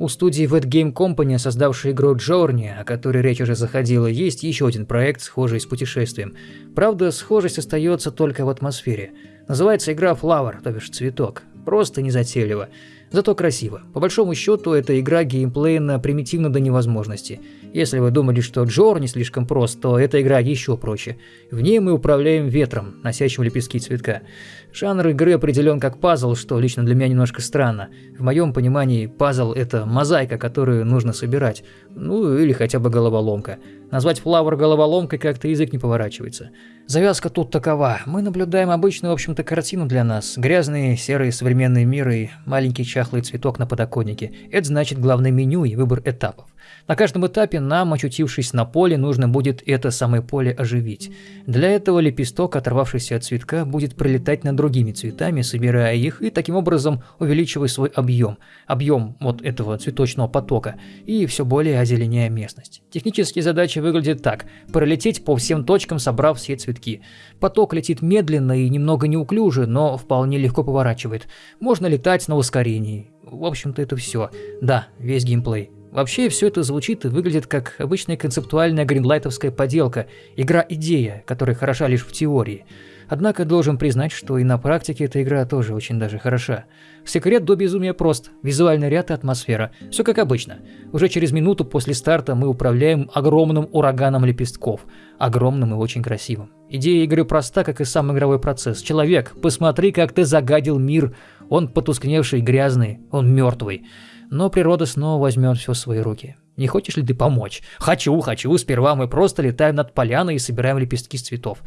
У студии Wet Game Company, создавшей игру Journey, о которой речь уже заходила, есть еще один проект, схожий с путешествием. Правда, схожесть остается только в атмосфере. Называется игра Flower, то бишь цветок. Просто незатейливо. Зато красиво. По большому счету, эта игра геймплейно примитивна до невозможности. Если вы думали, что Джор не слишком прост, то эта игра еще проще. В ней мы управляем ветром, носящим лепестки цветка. Жанр игры определен как пазл, что лично для меня немножко странно. В моем понимании пазл – это мозаика, которую нужно собирать. Ну или хотя бы головоломка. Назвать флавр головоломкой как-то язык не поворачивается. Завязка тут такова. Мы наблюдаем обычную, в общем-то, картину для нас. Грязный, серый современный мир и маленький чахлый цветок на подоконнике. Это значит главное меню и выбор этапов. На каждом этапе нам, очутившись на поле, нужно будет это самое поле оживить. Для этого лепесток, оторвавшийся от цветка, будет пролетать над другими цветами, собирая их и таким образом увеличивая свой объем, объем вот этого цветочного потока, и все более озеленяя местность. Технические задачи выглядят так – пролететь по всем точкам, собрав все цветки. Поток летит медленно и немного неуклюже, но вполне легко поворачивает. Можно летать на ускорении. В общем-то это все. Да, весь геймплей. Вообще все это звучит и выглядит как обычная концептуальная гринлайтовская поделка, игра-идея, которая хороша лишь в теории. Однако должен признать, что и на практике эта игра тоже очень даже хороша. Секрет до безумия прост. Визуальный ряд и атмосфера. Все как обычно. Уже через минуту после старта мы управляем огромным ураганом лепестков. Огромным и очень красивым. Идея игры проста, как и сам игровой процесс. Человек, посмотри, как ты загадил мир. Он потускневший, грязный, он мертвый но природа снова возьмет все в свои руки. Не хочешь ли ты помочь? Хочу, хочу. Сперва мы просто летаем над поляной и собираем лепестки с цветов.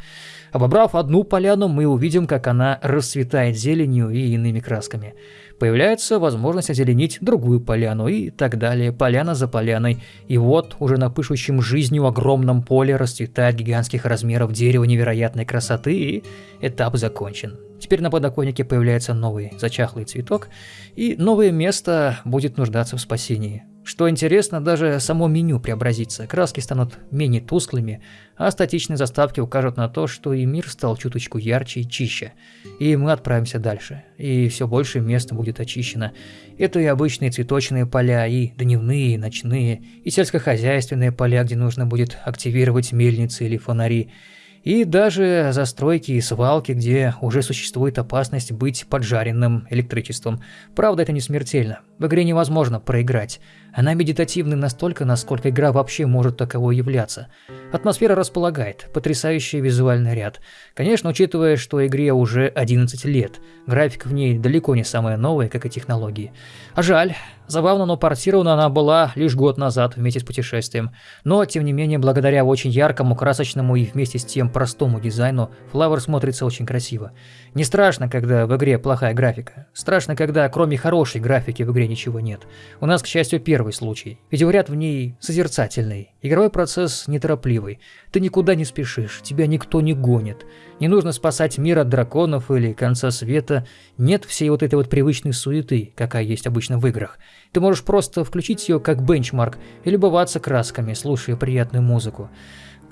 Обобрав одну поляну, мы увидим, как она расцветает зеленью и иными красками. Появляется возможность озеленить другую поляну и так далее, поляна за поляной. И вот уже на пышущем жизнью огромном поле расцветает гигантских размеров дерево невероятной красоты и этап закончен. Теперь на подоконнике появляется новый зачахлый цветок, и новое место будет нуждаться в спасении. Что интересно, даже само меню преобразится, краски станут менее тусклыми, а статичные заставки укажут на то, что и мир стал чуточку ярче и чище. И мы отправимся дальше, и все больше места будет очищено. Это и обычные цветочные поля, и дневные, и ночные, и сельскохозяйственные поля, где нужно будет активировать мельницы или фонари, и даже застройки и свалки, где уже существует опасность быть поджаренным электричеством. Правда, это не смертельно. В игре невозможно проиграть. Она медитативна настолько, насколько игра вообще может таковой являться. Атмосфера располагает, потрясающий визуальный ряд. Конечно, учитывая, что игре уже 11 лет, графика в ней далеко не самая новая, как и технологии. А жаль, забавно, но портирована она была лишь год назад вместе с путешествием. Но, тем не менее, благодаря очень яркому, красочному и вместе с тем простому дизайну, Flower смотрится очень красиво. Не страшно, когда в игре плохая графика. Страшно, когда кроме хорошей графики в игре ничего нет. У нас, к счастью, первый случай. Видеоряд в ней созерцательный. Игровой процесс неторопливый. Ты никуда не спешишь, тебя никто не гонит. Не нужно спасать мир от драконов или конца света. Нет всей вот этой вот привычной суеты, какая есть обычно в играх. Ты можешь просто включить ее как бенчмарк и любоваться красками, слушая приятную музыку.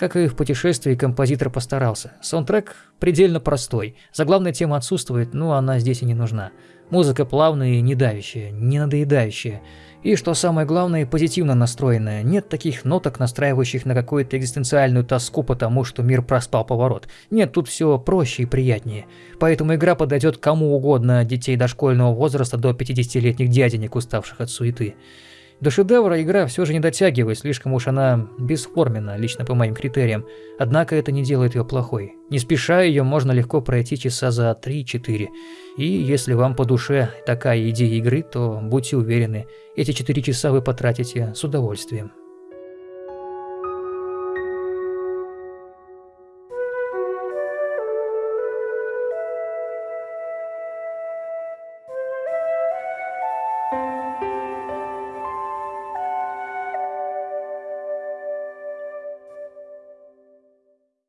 Как и в путешествии, композитор постарался. Саундтрек предельно простой. Заглавная тема отсутствует, но она здесь и не нужна. Музыка плавная не давящая, не надоедающая. И, что самое главное, позитивно настроенная. Нет таких ноток, настраивающих на какую-то экзистенциальную тоску потому, что мир проспал поворот. Нет, тут все проще и приятнее. Поэтому игра подойдет кому угодно, детей дошкольного возраста до 50-летних дяденек, уставших от суеты. До шедевра игра все же не дотягивает, слишком уж она бесформенна, лично по моим критериям. Однако это не делает ее плохой. Не спеша ее можно легко пройти часа за 3-4. И если вам по душе такая идея игры, то будьте уверены, эти 4 часа вы потратите с удовольствием.